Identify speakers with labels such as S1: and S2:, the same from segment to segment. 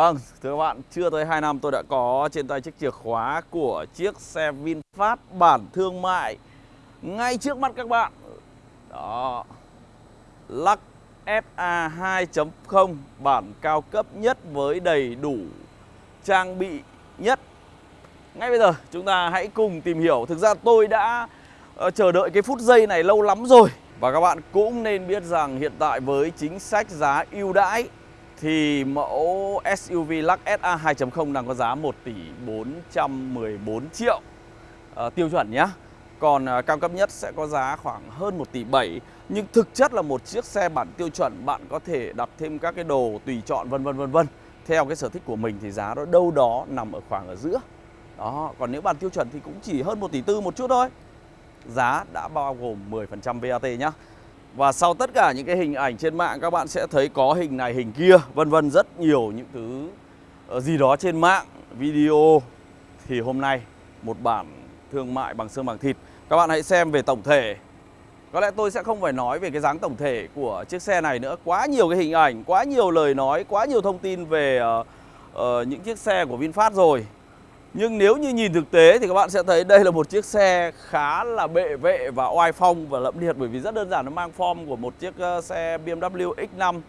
S1: Vâng, thưa các bạn, chưa tới 2 năm tôi đã có trên tay chiếc chìa khóa của chiếc xe VinFast bản thương mại ngay trước mắt các bạn. Đó. Lux FA 2.0 bản cao cấp nhất với đầy đủ trang bị nhất. Ngay bây giờ chúng ta hãy cùng tìm hiểu. Thực ra tôi đã ờ, chờ đợi cái phút giây này lâu lắm rồi. Và các bạn cũng nên biết rằng hiện tại với chính sách giá ưu đãi thì mẫu SUV Lux SA 2.0 đang có giá 1 tỷ 414 triệu. À, tiêu chuẩn nhé. Còn à, cao cấp nhất sẽ có giá khoảng hơn 1 tỷ 7 Nhưng thực chất là một chiếc xe bản tiêu chuẩn Bạn có thể đặt thêm các cái đồ tùy chọn vân vân vân vân. Theo cái sở thích của mình thì giá đó đâu đó nằm ở khoảng ở giữa. Đó, còn nếu bản tiêu chuẩn thì cũng chỉ hơn 1 tỷ tư một chút thôi. Giá đã bao gồm 10% VAT nhá và sau tất cả những cái hình ảnh trên mạng các bạn sẽ thấy có hình này hình kia vân vân rất nhiều những thứ ờ, gì đó trên mạng video. Thì hôm nay một bản thương mại bằng xương bằng thịt. Các bạn hãy xem về tổng thể. Có lẽ tôi sẽ không phải nói về cái dáng tổng thể của chiếc xe này nữa. Quá nhiều cái hình ảnh quá nhiều lời nói quá nhiều thông tin về uh, uh, những chiếc xe của VinFast rồi nhưng nếu như nhìn thực tế thì các bạn sẽ thấy đây là một chiếc xe khá là bệ vệ và oai phong và lẫm liệt bởi vì rất đơn giản nó mang form của một chiếc xe BMW X5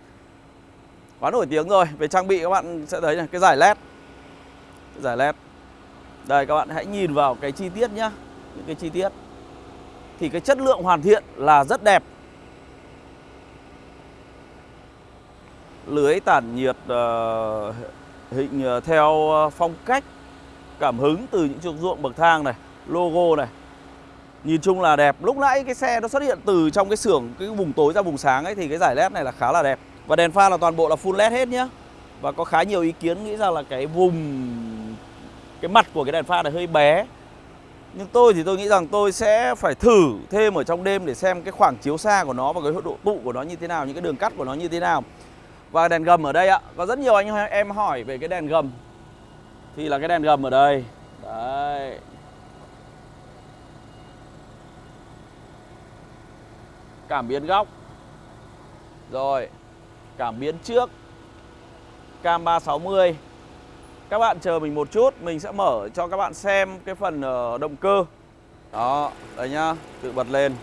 S1: quá nổi tiếng rồi. Về trang bị các bạn sẽ thấy này, cái giải led. Cái giải led. Đây các bạn hãy nhìn vào cái chi tiết nhá, những cái chi tiết. Thì cái chất lượng hoàn thiện là rất đẹp. Lưới tản nhiệt uh, hình uh, theo phong cách cảm hứng từ những chiếc ruộng bậc thang này, logo này. Nhìn chung là đẹp. Lúc nãy cái xe nó xuất hiện từ trong cái xưởng, cái vùng tối ra vùng sáng ấy thì cái giải led này là khá là đẹp. Và đèn pha là toàn bộ là full led hết nhá. Và có khá nhiều ý kiến nghĩ rằng là cái vùng, cái mặt của cái đèn pha này hơi bé. Nhưng tôi thì tôi nghĩ rằng tôi sẽ phải thử thêm ở trong đêm để xem cái khoảng chiếu xa của nó và cái độ tụ của nó như thế nào, những cái đường cắt của nó như thế nào. Và đèn gầm ở đây ạ. Có rất nhiều anh em hỏi về cái đèn gầm thì là cái đèn gầm ở đây. Đấy. Cảm biến góc. Rồi. Cảm biến trước. Cam 360 các bạn chờ mình một chút, mình sẽ mở cho các bạn xem cái phần ờ, động cơ. Đó, đây nhá, tự bật lên.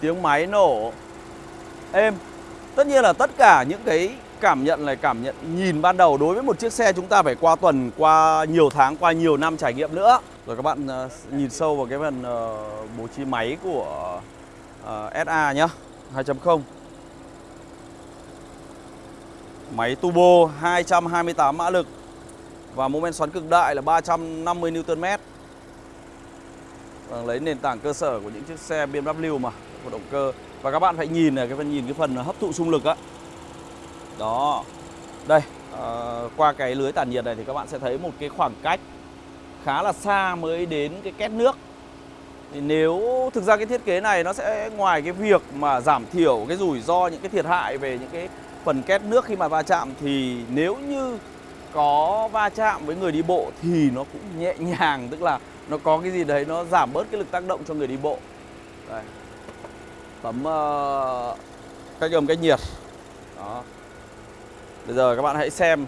S1: Tiếng máy nổ. Êm. Tất nhiên là tất cả những cái cảm nhận này cảm nhận nhìn ban đầu đối với một chiếc xe chúng ta phải qua tuần, qua nhiều tháng, qua nhiều năm trải nghiệm nữa. Rồi các bạn ờ, nhìn sâu vào cái phần ờ, bố trí máy của ờ, SA nhá, 2.0. Máy turbo 228 mã lực và mô men xoắn cực đại là 350 Nm. Vâng, lấy nền tảng cơ sở của những chiếc xe BMW mà, của động cơ. Và các bạn phải nhìn này, cái phần nhìn cái phần hấp thụ xung lực á đó. Đây à, qua cái lưới tản nhiệt này thì các bạn sẽ thấy một cái khoảng cách khá là xa mới đến cái két nước. Thì nếu thực ra cái thiết kế này nó sẽ ngoài cái việc mà giảm thiểu cái rủi ro những cái thiệt hại về những cái phần két nước khi mà va chạm thì nếu như có va chạm với người đi bộ thì nó cũng nhẹ nhàng tức là nó có cái gì đấy nó giảm bớt cái lực tác động cho người đi bộ. Đây. tấm uh, ờ, cách âm cách nhiệt. Đó. Bây giờ các bạn hãy xem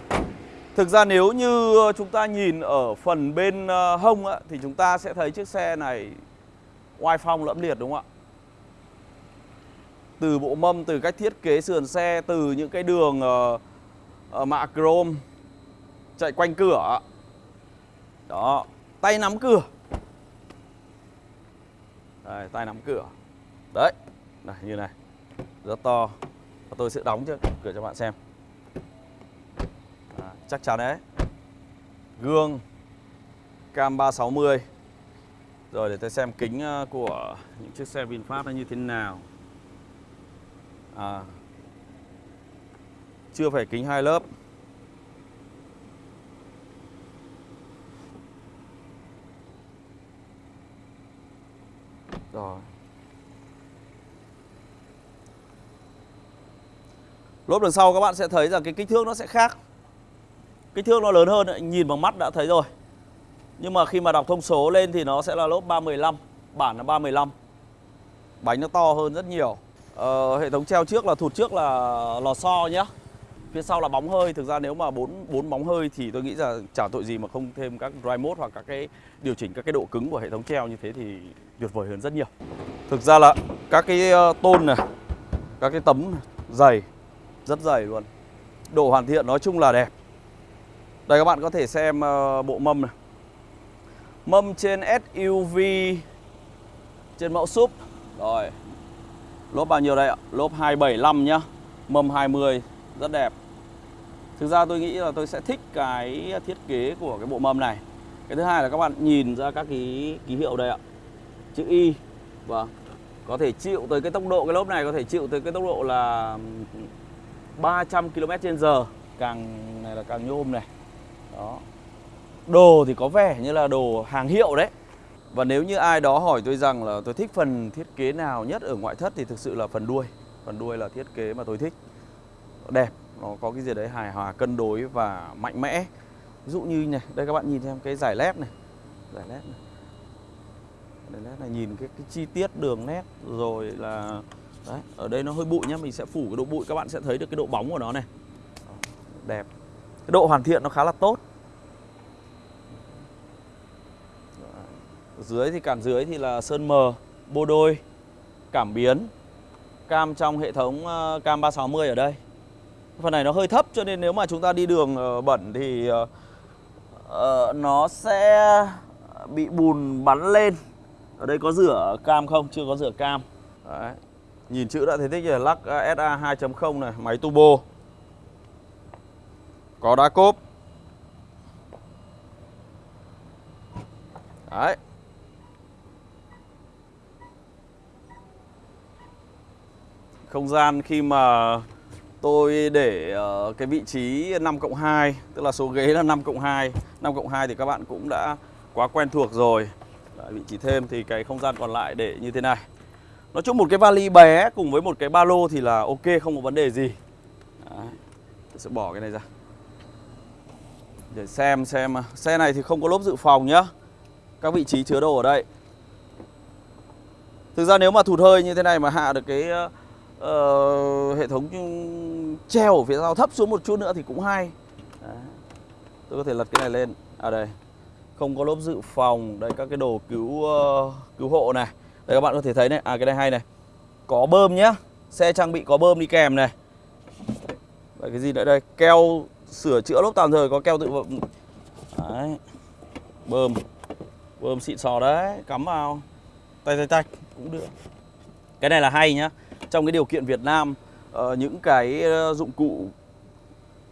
S1: Thực ra nếu như ờ, chúng ta nhìn ở phần bên ờ, hông á, thì chúng ta sẽ thấy chiếc xe này oai phong lẫm liệt đúng không ạ? Từ bộ mâm, từ cách thiết kế sườn xe, từ những cái đường uh, uh, mạ chrome chạy quanh cửa. Đó, tay nắm cửa. Đây, tay nắm cửa. Đấy, này như này. Rất to. Và tôi sẽ đóng cho cửa cho bạn xem chắc chắn đấy. Gương Cam 360 Rồi để tôi xem kính ờ, của những chiếc xe VinFast nó như thế nào. À, Chưa phải kính hai lớp. Rồi. Lốp đằng sau các bạn sẽ thấy rằng cái kích thước nó sẽ khác. Kích thước nó lớn hơn, nhìn bằng mắt đã thấy rồi. Nhưng mà khi mà đọc thông số lên thì nó sẽ là lốp 315 Bản là 315 Bánh nó to hơn rất nhiều. Ờ, Hệ thống treo trước là thụt trước là lò xo nhá. Phía sau là bóng hơi Thực ra nếu mà bốn bốn bóng hơi thì tôi nghĩ là chả tội gì mà không thêm các dry mode hoặc các cái điều chỉnh các cái độ cứng của hệ thống treo như thế thì tuyệt vời hơn rất nhiều. Thực ra là các cái ờ, tôn này Các cái tấm dày Rất dày luôn. Độ hoàn thiện nói chung là đẹp. Đây các bạn có thể xem ờ, bộ mâm này. Mâm trên SUV Trên mẫu súp. Rồi Lốp bao nhiêu đây ạ? Lốp 275 nhá. Mâm 20 Rất đẹp. Thực ra tôi nghĩ là tôi sẽ thích cái thiết kế của cái bộ mâm này. Cái thứ hai là các bạn nhìn ra các cái ký hiệu đây ạ. Chữ Y. Vâng Có thể chịu tới cái tốc độ Cái lốp này có thể chịu tới cái tốc độ là 300 km/h, Càng này là càng nhôm này. Đó. Đồ thì có vẻ như là đồ hàng hiệu đấy. Và nếu như ai đó hỏi tôi rằng là tôi thích phần thiết kế nào nhất ở ngoại thất Thì thực sự là phần đuôi. Phần đuôi là thiết kế mà tôi thích. Đẹp, nó có cái gì đấy hài hòa, cân đối và mạnh mẽ. Ví dụ như này, đây các bạn nhìn xem cái giải led này. Giải led này. Giải led này nhìn cái, cái chi tiết đường nét Rồi là Đấy, ở đây nó hơi bụi nhá, mình sẽ phủ cái độ bụi Các bạn sẽ thấy được cái độ bóng của nó này. Đẹp. Cái độ hoàn thiện nó khá là tốt. Ở dưới thì cản dưới thì là sơn mờ, bô đôi, cảm biến Cam trong hệ thống ờ, cam 360 ở đây. Phần này nó hơi thấp cho nên nếu mà chúng ta đi đường ờ, bẩn thì uh, nó sẽ bị bùn bắn lên. Ở đây có rửa cam không? Chưa có rửa cam. Đấy. Nhìn chữ đã thấy thích rồi, lắc SA 2.0 này, máy turbo. Có đá cốp. Đấy. Không gian khi mà tôi để ờ, cái vị trí 5 cộng 2 Tức là số ghế là 5 cộng 2 5 cộng 2 thì các bạn cũng đã quá quen thuộc rồi. Đấy, Vị trí thêm thì cái không gian còn lại để như thế này. Nói chung một cái vali bé cùng với một cái ba lô thì là ok không có vấn đề gì. Đấy. Tôi sẽ bỏ cái này ra. Để xem xem. Xe này thì không có lốp dự phòng nhá. Các vị trí chứa đồ ở đây. Thực ra nếu mà thụt hơi như thế này mà hạ được cái uh, hệ thống treo ở phía sau thấp xuống một chút nữa thì cũng hay. Đấy. Tôi có thể lật cái này lên. À đây. Không có lốp dự phòng. Đây các cái đồ cứu uh, cứu hộ này. Đây các bạn có thể thấy này. À cái này hay này. Có bơm nhá. Xe trang bị có bơm đi kèm này. Vậy cái gì nữa đây? Keo sửa chữa lốp tạm thời có keo tự vọng Đấy. Bơm. Bơm xịn sò đấy Cắm vào. Tay tay tay Cũng được. Cái này là hay nhá. Trong cái điều kiện Việt Nam uh, những cái ờ, dụng cụ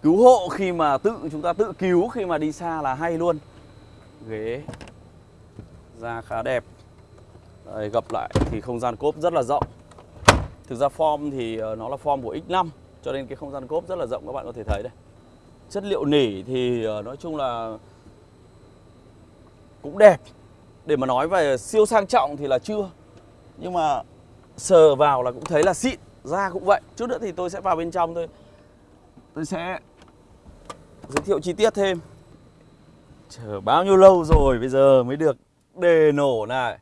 S1: cứu hộ khi mà tự chúng ta tự cứu khi mà đi xa là hay luôn. Ghế. Da khá đẹp. Đây, gặp lại thì không gian cốp rất là rộng. Thực ra form thì ờ, nó là form của X5 cho nên cái không gian cốp rất là rộng các bạn có thể thấy đây chất liệu nỉ thì ờ, nói chung là cũng đẹp. Để mà nói về siêu sang trọng thì là chưa. Nhưng mà sờ vào là cũng thấy là xịn, da cũng vậy. Chút nữa thì tôi sẽ vào bên trong thôi. Tôi sẽ giới thiệu chi tiết thêm. Chờ bao nhiêu lâu rồi bây giờ mới được đề nổ này?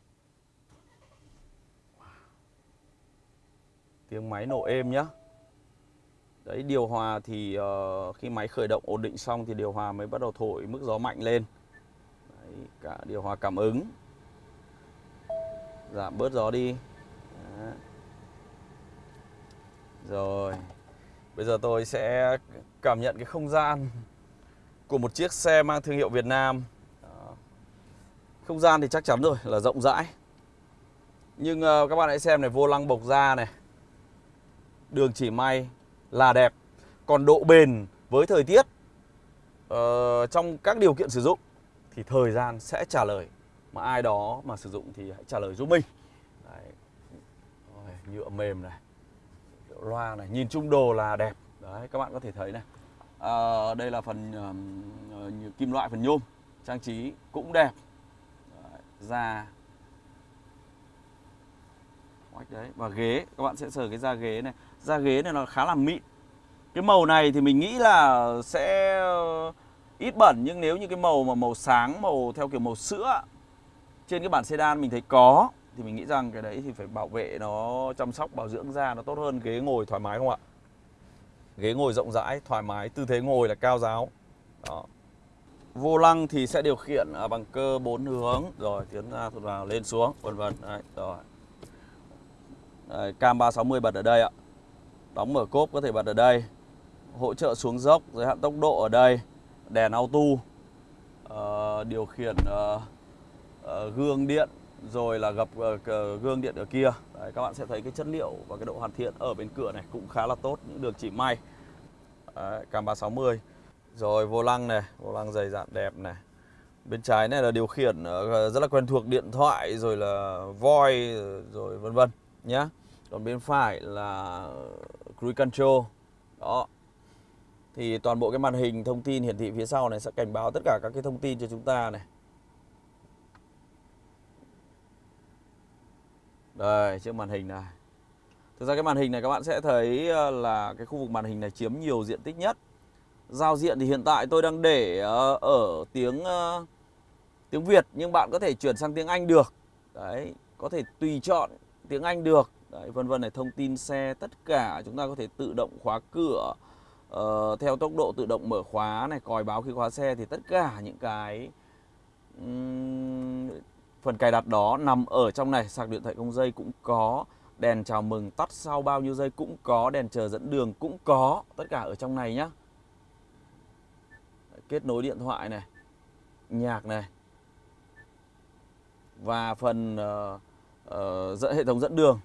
S1: Tiếng máy nổ êm nhá đấy điều hòa thì uh, khi máy khởi động ổn định xong thì điều hòa mới bắt đầu thổi mức gió mạnh lên. Đấy, cả điều hòa cảm ứng. Giảm bớt gió đi. Rồi Bây giờ tôi sẽ cảm nhận cái không gian Của một chiếc xe mang thương hiệu Việt Nam. Đó. Không gian thì chắc chắn rồi là rộng rãi. Nhưng uh, các bạn hãy xem này Vô lăng bộc ra này. Đường chỉ may là đẹp. Còn độ bền với thời tiết uh, Trong các điều kiện sử dụng Thì thời gian sẽ trả lời. Mà ai đó mà sử dụng thì hãy trả lời giúp mình. Đấy. Rồi, Nhựa mềm này loa này nhìn chung đồ là đẹp. Đấy các bạn có thể thấy này. À, đây là phần uh, kim loại phần nhôm. Trang trí cũng đẹp. Đấy, da. Đấy. Và ghế các bạn sẽ sờ cái da ghế này da ghế này nó khá là mịn. Cái màu này thì mình nghĩ là sẽ ờ, ít bẩn nhưng nếu như cái màu mà màu sáng màu theo kiểu màu sữa trên cái bản sedan mình thấy có thì mình nghĩ rằng cái đấy thì phải bảo vệ nó chăm sóc bảo dưỡng da nó tốt hơn ghế ngồi thoải mái không ạ? Ghế ngồi rộng rãi thoải mái tư thế ngồi là cao giáo. Đó. Vô lăng thì sẽ điều khiển à, bằng cơ bốn hướng. Rồi tiến ra thụt vào lên xuống vân vân. Đấy rồi. Đấy, cam 360 bật ở đây ạ đóng mở cốp có thể bật ở đây. Hỗ trợ xuống dốc giới hạn tốc độ ở đây. Đèn auto. Uh, điều khiển uh, uh, gương điện rồi là gập uh, gương điện ở kia. Đấy, các bạn sẽ thấy cái chất liệu và cái độ hoàn thiện ở bên cửa này cũng khá là tốt những đường chỉ may. Đấy, cam 360 rồi vô lăng này vô lăng dày dạn đẹp này. Bên trái này là điều khiển rất là quen thuộc điện thoại rồi là voi rồi vân vân nhá. Còn bên phải là cruise control. Đó. Thì toàn bộ cái màn hình thông tin hiển thị phía sau này sẽ cảnh báo tất cả các cái thông tin cho chúng ta này. Đây, chiếc màn hình này. Thực ra cái màn hình này các bạn sẽ thấy ờ, là cái khu vực màn hình này chiếm nhiều diện tích nhất. Giao diện thì hiện tại tôi đang để ờ, ở tiếng ờ, tiếng Việt, nhưng bạn có thể chuyển sang tiếng Anh được. Đấy, có thể tùy chọn tiếng Anh được đấy, vân vân này thông tin xe tất cả chúng ta có thể tự động khóa cửa uh, theo tốc độ tự động mở khóa này còi báo khi khóa xe thì tất cả những cái um, phần cài đặt đó nằm ở trong này. Sạc điện thoại không dây cũng có đèn chào mừng tắt sau bao nhiêu giây cũng có đèn chờ dẫn đường cũng có. Tất cả ở trong này nhá. Kết nối điện thoại này nhạc này và phần uh, uh, dẫn hệ thống dẫn đường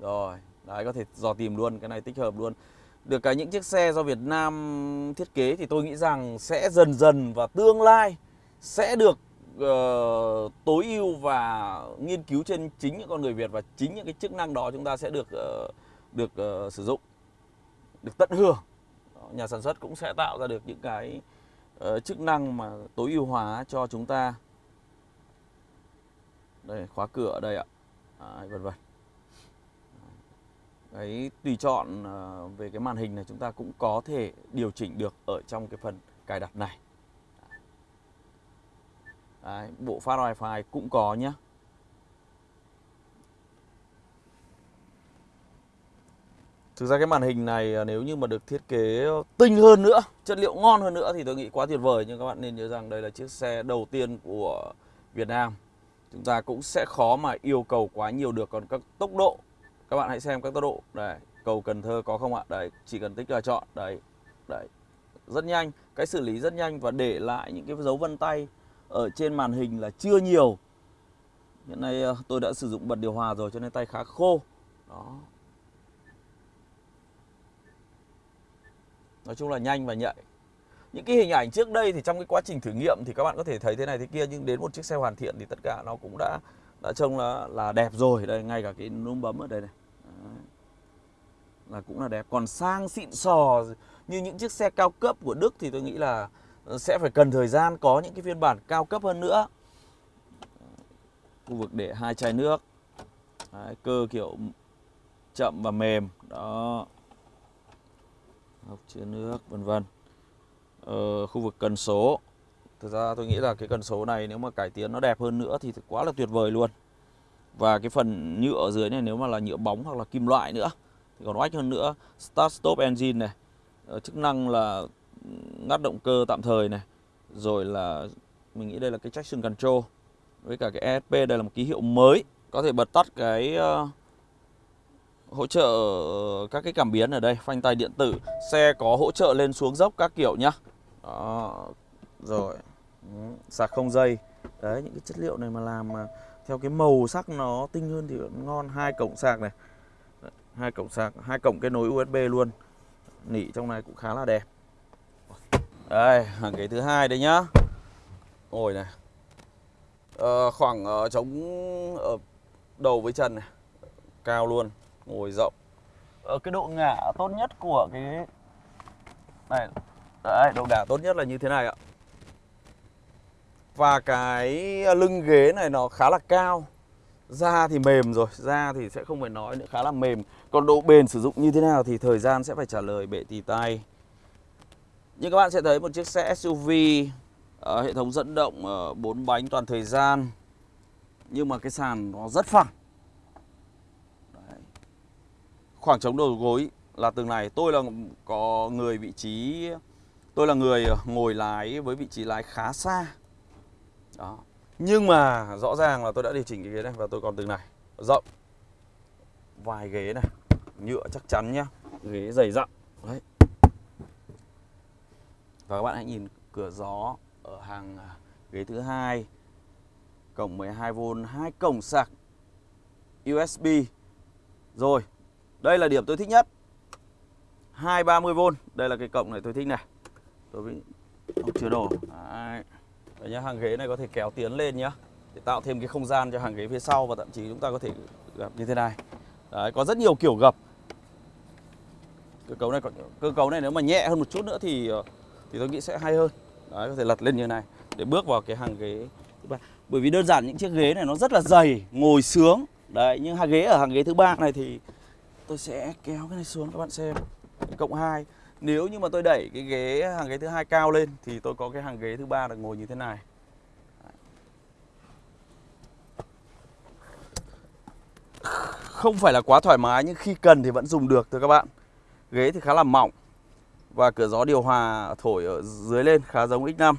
S1: rồi đấy có thể dò tìm luôn cái này tích hợp luôn. Được cái những chiếc xe do Việt Nam thiết kế thì tôi nghĩ rằng sẽ dần dần và tương lai sẽ được uh, tối ưu và nghiên cứu trên chính những con người Việt và chính những cái chức năng đó chúng ta sẽ được uh, được uh, sử dụng được tận hưởng. Nhà sản xuất cũng sẽ tạo ra được những cái uh, chức năng mà tối ưu hóa cho chúng ta. Đây khóa cửa ở đây ạ. À, vân vân. Đấy, tùy chọn ờ, về cái màn hình này chúng ta cũng có thể điều chỉnh được ở trong cái phần cài đặt này. Đấy, bộ phát wifi cũng có nhé. Thực ra cái màn hình này ờ, nếu như mà được thiết kế tinh hơn nữa, chất liệu ngon hơn nữa thì tôi nghĩ quá tuyệt vời. Nhưng các bạn nên nhớ rằng đây là chiếc xe đầu tiên của Việt Nam. Chúng ta cũng sẽ khó mà yêu cầu quá nhiều được. Còn các tốc độ các bạn hãy xem các tốc độ. Đây, cầu Cần Thơ có không ạ? Đấy chỉ cần tích là chọn. Đấy đấy rất nhanh, cái xử lý rất nhanh và để lại những cái dấu vân tay ở trên màn hình là chưa nhiều. Hiện nay ờ, tôi đã sử dụng bật điều hòa rồi cho nên tay khá khô. Đó. Nói chung là nhanh và nhạy. Những cái hình ảnh trước đây thì trong cái quá trình thử nghiệm thì các bạn có thể thấy thế này thế kia, nhưng đến một chiếc xe hoàn thiện thì tất cả nó cũng đã đã trông là là đẹp rồi. Đây, ngay cả cái núm bấm ở đây này là cũng là đẹp. Còn sang xịn sò như những chiếc xe cao cấp của Đức thì tôi nghĩ là ờ, sẽ phải cần thời gian có những cái phiên bản cao cấp hơn nữa. Khu vực để hai chai nước. Đấy, cơ kiểu chậm và mềm. Đó. Hốc chứa nước vân vân. Ờ, khu vực cần số. Thực ra tôi nghĩ là cái cần số này nếu mà cải tiến nó đẹp hơn nữa thì quá là tuyệt vời luôn. Và cái phần nhựa ở dưới này nếu mà là nhựa bóng hoặc là kim loại nữa còn oách hơn nữa. Start stop engine này, ờ, chức năng là ngắt động cơ tạm thời này. Rồi là mình nghĩ đây là cái traction control. Với cả cái ESP đây là một ký hiệu mới, có thể bật tắt cái uh, hỗ trợ các cái cảm biến ở đây, phanh tay điện tử, xe có hỗ trợ lên xuống dốc các kiểu nhá. Đó. Rồi sạc không dây đấy những cái chất liệu này mà làm mà theo cái màu sắc nó tinh hơn thì ngon hai cổng sạc này hai cổng sạc hai cổng kết nối USB luôn. Nỉ trong này cũng khá là đẹp. Đây hàng ghế thứ hai đây nhá. Ngồi này. À, khoảng ờ, uh, chống ở đầu với chân này. Cao luôn. Ngồi rộng. Ở cái độ ngả tốt nhất của cái này đấy độ ngả tốt nhất là như thế này ạ. Và cái lưng ghế này nó khá là cao. Da thì mềm rồi, da thì sẽ không phải nói nữa khá là mềm. Còn độ bền sử dụng như thế nào thì thời gian sẽ phải trả lời bệ tì tay. Nhưng các bạn sẽ thấy một chiếc xe SUV uh, ờ, Hệ thống dẫn động ờ, uh, 4 bánh toàn thời gian. Nhưng mà cái sàn nó rất phẳng. Đấy. Khoảng trống đầu gối là từng này. Tôi là có người vị trí Tôi là người ờ, ngồi lái với vị trí lái khá xa. Đó. Nhưng mà rõ ràng là tôi đã điều chỉnh cái ghế này Và tôi còn từng này. Rộng. Vài ghế này. Nhựa chắc chắn nhá. Ghế dày dặn. Đấy. Và các bạn hãy nhìn cửa gió Ở hàng à, ghế thứ hai Cổng 12V hai cổng sạc USB Rồi, Đây là điểm tôi thích nhất. 230V Đây là cái cổng này tôi thích này. Tôi bị Ông chứa đổ. Đấy. Đấy nhá, hàng ghế này có thể kéo tiến lên nhá Để tạo thêm cái không gian cho hàng ghế phía sau Và thậm chí chúng ta có thể gập như thế này. Đấy, có rất nhiều kiểu gập. Cơ cấu này cơ cấu này nếu mà nhẹ hơn một chút nữa thì ờ, thì tôi nghĩ sẽ hay hơn. Đấy, có thể lật lên như này để bước vào cái hàng ghế thứ ba. Bởi vì đơn giản những chiếc ghế này nó rất là dày ngồi sướng. Đấy nhưng hàng ghế ở hàng ghế thứ ba này thì tôi sẽ kéo cái này xuống các bạn xem. Cộng 2 nếu như mà tôi đẩy cái ghế hàng ghế thứ hai cao lên thì tôi có cái hàng ghế thứ ba được ngồi như thế này. Không phải là quá thoải mái nhưng khi cần thì vẫn dùng được thưa các bạn. Ghế thì khá là mỏng và cửa gió điều hòa thổi ở dưới lên khá giống X5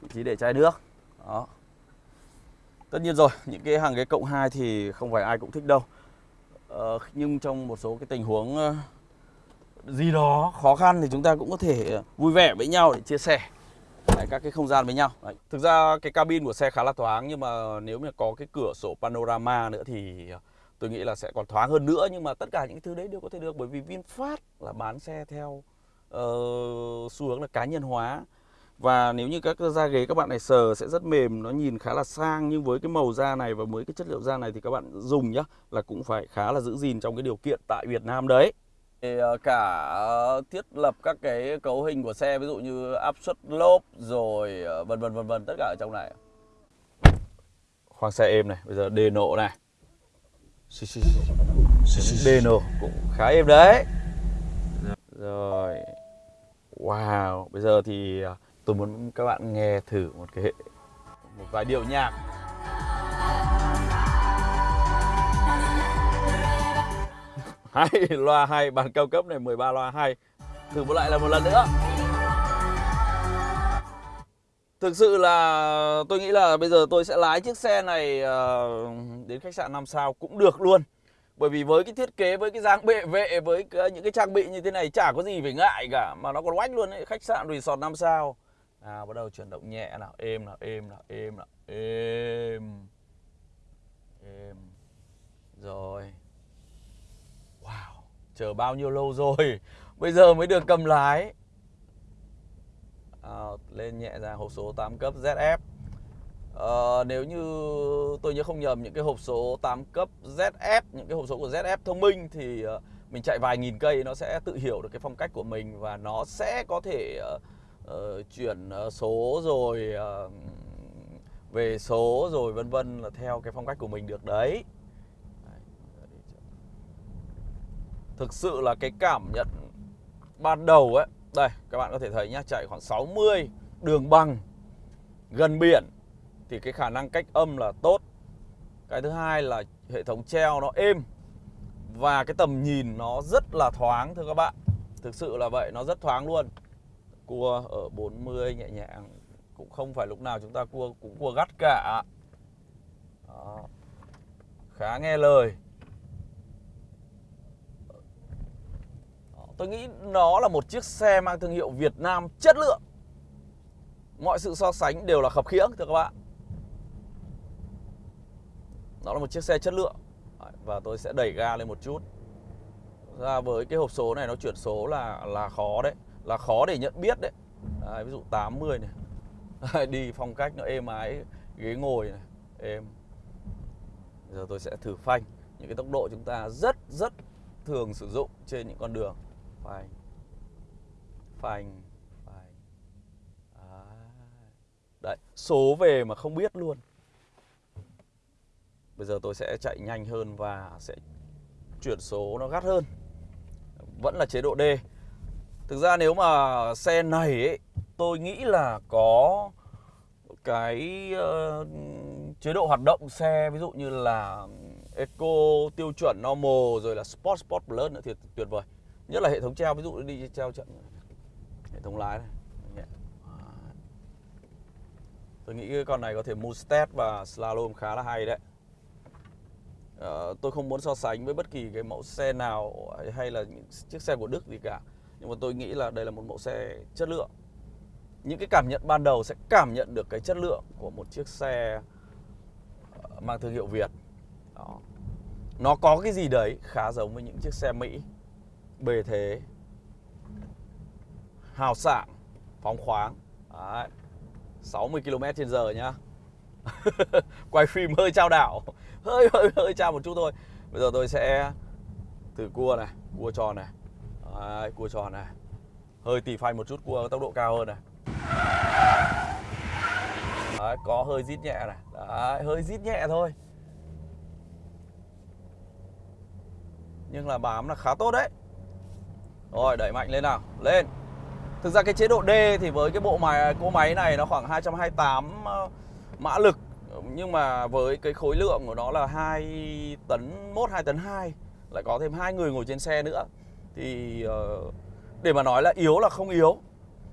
S1: vị trí để chai nước. Đó. Tất nhiên rồi những cái hàng ghế cộng 2 thì không phải ai cũng thích đâu. Ờ, nhưng trong một số cái tình huống ờ, gì đó khó khăn thì chúng ta cũng có thể ờ, vui vẻ với nhau để chia sẻ Đấy, các cái không gian với nhau. Đấy. thực ra cái cabin của xe khá là thoáng nhưng mà nếu mà có cái cửa sổ panorama nữa thì ờ, tôi nghĩ là sẽ còn thoáng hơn nữa. Nhưng mà tất cả những thứ đấy đều có thể được bởi vì VinFast là bán xe theo uh, xu hướng là cá nhân hóa. Và nếu như các da ghế các bạn này sờ sẽ rất mềm Nó nhìn khá là sang Nhưng với cái màu da này và với cái chất liệu da này Thì các bạn dùng nhá Là cũng phải khá là giữ gìn trong cái điều kiện tại Việt Nam đấy thì ờ, cả ờ, thiết lập các cái cấu hình của xe, ví dụ như áp suất lốp rồi ờ, vân vân vân vân, tất cả ở trong này. Khoang xe êm này, bây giờ đề nộ này. Đề nộ cũng khá êm đấy. Rồi, wow, bây giờ thì tôi muốn các bạn nghe thử một cái, một vài điệu nhạc. Hai loa hay bản cao cấp này 13 loa hay. Thử một lại là một lần nữa. Thực sự là tôi nghĩ là bây giờ tôi sẽ lái chiếc xe này ờ, đến khách sạn 5 sao cũng được luôn. Bởi vì với cái thiết kế, với cái dáng bệ vệ, với những cái trang bị như thế này chả có gì phải ngại cả Mà nó còn oách luôn ấy, khách sạn resort 5 sao. À bắt đầu chuyển động nhẹ nào êm nào êm nào êm nào êm êm. Rồi chờ bao nhiêu lâu rồi? Bây giờ mới được cầm lái. À, lên nhẹ ra hộp số 8 cấp ZF à, ờ, nếu như tôi nhớ không nhầm những cái hộp số 8 cấp ZF những cái hộp số của ZF thông minh thì uh, mình chạy vài nghìn cây nó sẽ tự hiểu được cái phong cách của mình và nó sẽ có thể uh, uh, chuyển uh, số rồi uh, về số rồi vân vân là theo cái phong cách của mình được đấy. Thực sự là cái cảm nhận ban đầu ấy, đây các bạn có thể thấy nhá, chạy khoảng 60 đường bằng gần biển thì cái khả năng cách âm là tốt. Cái thứ hai là hệ thống treo nó êm và cái tầm nhìn nó rất là thoáng thưa các bạn. Thực sự là vậy, nó rất thoáng luôn cua ở 40 nhẹ nhàng cũng không phải lúc nào chúng ta cua cũng cua gắt cả Đó. khá nghe lời tôi nghĩ nó là một chiếc xe mang thương hiệu Việt Nam chất lượng. Mọi sự so sánh đều là khập khiễng thưa các bạn. Nó là một chiếc xe chất lượng. Và tôi sẽ đẩy ga lên một chút. Ra với cái hộp số này nó chuyển số là là khó đấy là khó để nhận biết đấy, đấy ví dụ 80 này. Đi phong cách nó êm ái ghế ngồi này êm. Giờ tôi sẽ thử phanh. Những cái tốc độ chúng ta rất rất thường sử dụng trên những con đường phanh phanh phanh à, đấy số về mà không biết luôn. Bây giờ tôi sẽ chạy nhanh hơn và sẽ chuyển số nó gắt hơn. Vẫn là chế độ D. Thực ra nếu mà xe này ấy, tôi nghĩ là có cái uh, chế độ hoạt động xe ví dụ như là Eco tiêu chuẩn normal rồi là Sport Sport Plus nữa thì tuyệt vời nhất là hệ thống treo ví dụ đi treo trận hệ thống lái này. À. Tôi nghĩ cái con này có thể Mustad và Slalom khá là hay đấy. À, tôi không muốn so sánh với bất kỳ cái mẫu xe nào hay là những chiếc xe của Đức gì cả. Nhưng mà tôi nghĩ là đây là một mẫu xe chất lượng. Những cái cảm nhận ban đầu sẽ cảm nhận được cái chất lượng của một chiếc xe ờ, mang thương hiệu Việt. Đó. nó có cái gì đấy khá giống với những chiếc xe Mỹ bề thế. Hào sảng phóng khoáng. Đấy. 60 km trên giờ nhá. Quay phim hơi trao đảo. Hơi hơi hơi trao một chút thôi. Bây giờ tôi sẽ từ cua này cua tròn này. Đấy, cua tròn này. Hơi tỉ phanh một chút cua tốc độ cao hơn này. Đấy, có hơi rít nhẹ này. Đấy, hơi rít nhẹ thôi. Nhưng là bám là khá tốt đấy rồi đẩy mạnh lên nào. Lên. Thực ra cái chế độ D thì với cái bộ máy cỗ máy này nó khoảng 228 ờ, mã lực. Nhưng mà với cái khối lượng của nó là 2 tấn 1 2 tấn 2 lại có thêm hai người ngồi trên xe nữa. Thì ờ, để mà nói là yếu là không yếu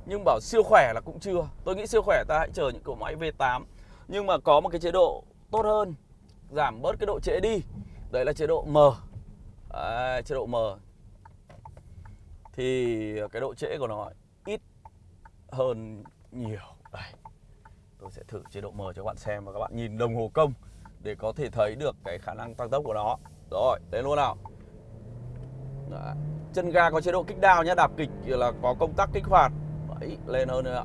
S1: nhưng bảo siêu khỏe là cũng chưa. Tôi nghĩ siêu khỏe ta hãy chờ những cỗ máy V8 nhưng mà có một cái chế độ tốt hơn giảm bớt cái độ trễ đi. Đấy là chế độ M. À, chế độ M thì cái độ trễ của nó ít hơn nhiều. Đây tôi sẽ thử chế độ M cho các bạn xem và các bạn nhìn đồng hồ công để có thể thấy được cái khả năng tăng tốc của nó. Rồi đến luôn nào. Đấy. chân ga có chế độ kích đao nhé đạp kịch là có công tắc kích hoạt. Đấy, lên hơn nữa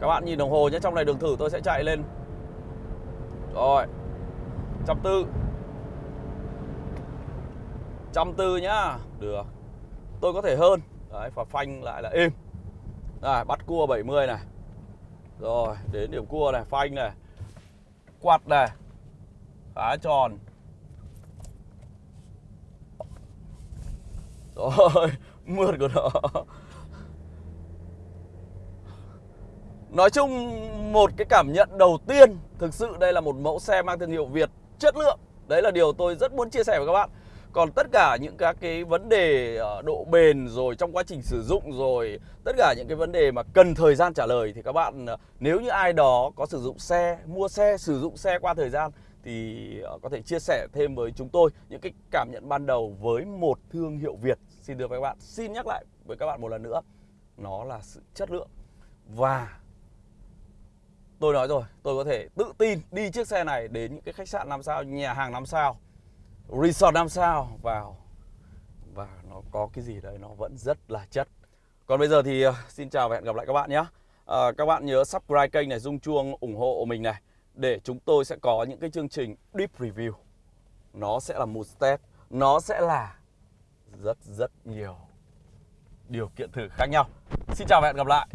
S1: các bạn nhìn đồng hồ nhé trong này đường thử tôi sẽ chạy lên. Rồi trăm tư trăm tư nhá. Được. Tôi có thể hơn. Đấy, và phanh lại là êm. Đây, bắt cua 70 này. Rồi, đến điểm cua này, phanh này. Quạt này. Khá tròn. Rồi, mượt của nó. Nói chung một cái cảm nhận đầu tiên Thực sự đây là một mẫu xe mang thương hiệu Việt chất lượng. Đấy là điều tôi rất muốn chia sẻ với các bạn còn tất cả những các cái vấn đề ờ, độ bền rồi trong quá trình sử dụng rồi, tất cả những cái vấn đề mà cần thời gian trả lời thì các bạn ờ, nếu như ai đó có sử dụng xe, mua xe, sử dụng xe qua thời gian thì ờ, có thể chia sẻ thêm với chúng tôi những cái cảm nhận ban đầu với một thương hiệu Việt. Xin được các bạn, xin nhắc lại với các bạn một lần nữa, nó là sự chất lượng. Và tôi nói rồi, tôi có thể tự tin đi chiếc xe này đến những cái khách sạn 5 sao, nhà hàng 5 sao resort 5 sao? Vào. Và nó có cái gì đấy nó vẫn rất là chất. Còn bây giờ thì ờ, xin chào và hẹn gặp lại các bạn nhé. À, các bạn nhớ subscribe kênh này rung chuông ủng hộ mình này để chúng tôi sẽ có những cái chương trình deep review. Nó sẽ là một step nó sẽ là rất rất nhiều điều kiện thử khác nhau. Xin chào và hẹn gặp lại.